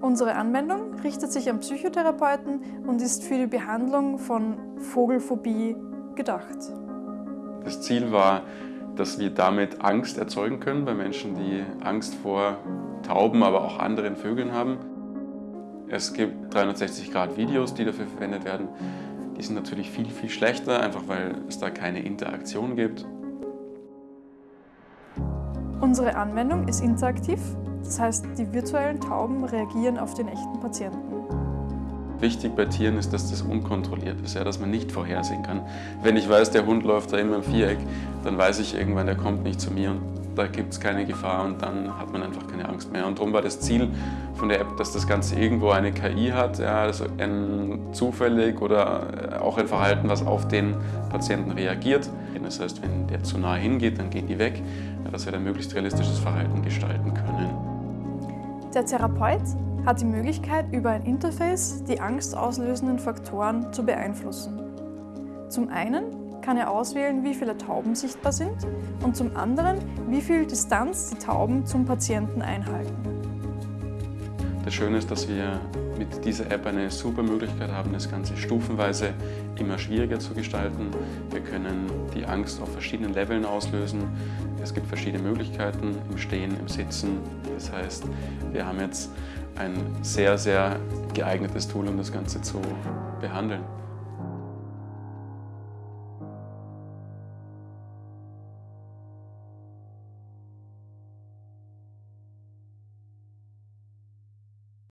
Unsere Anwendung richtet sich an Psychotherapeuten und ist für die Behandlung von Vogelphobie gedacht. Das Ziel war, dass wir damit Angst erzeugen können bei Menschen, die Angst vor Tauben, aber auch anderen Vögeln haben. Es gibt 360-Grad-Videos, die dafür verwendet werden. Die sind natürlich viel, viel schlechter, einfach weil es da keine Interaktion gibt. Unsere Anwendung ist interaktiv, das heißt, die virtuellen Tauben reagieren auf den echten Patienten. Wichtig bei Tieren ist, dass das unkontrolliert ist, ja, dass man nicht vorhersehen kann. Wenn ich weiß, der Hund läuft da immer im Viereck, dann weiß ich irgendwann, der kommt nicht zu mir und da gibt es keine Gefahr und dann hat man einfach keine Angst mehr. Und darum war das Ziel von der App, dass das Ganze irgendwo eine KI hat, ja, also ein zufällig oder auch ein Verhalten, was auf den Patienten reagiert. Das heißt, wenn der zu nahe hingeht, dann gehen die weg, dass wir dann möglichst realistisches Verhalten gestalten können. Der Therapeut hat die Möglichkeit, über ein Interface die angstauslösenden Faktoren zu beeinflussen. Zum einen kann er auswählen, wie viele Tauben sichtbar sind und zum anderen, wie viel Distanz die Tauben zum Patienten einhalten. Das Schöne ist, dass wir mit dieser App eine super Möglichkeit haben, das Ganze stufenweise immer schwieriger zu gestalten. Wir können die Angst auf verschiedenen Leveln auslösen. Es gibt verschiedene Möglichkeiten im Stehen, im Sitzen. Das heißt, wir haben jetzt ein sehr, sehr geeignetes Tool, um das Ganze zu behandeln.